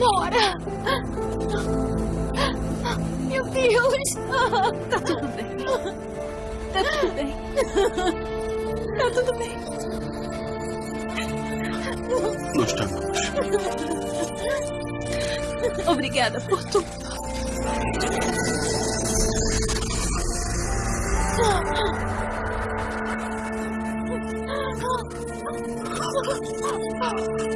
Nora! Meu Deus! Tá tudo bem. Tá tudo bem. Tá tudo bem. Nós estamos. Obrigada por tudo. Oh!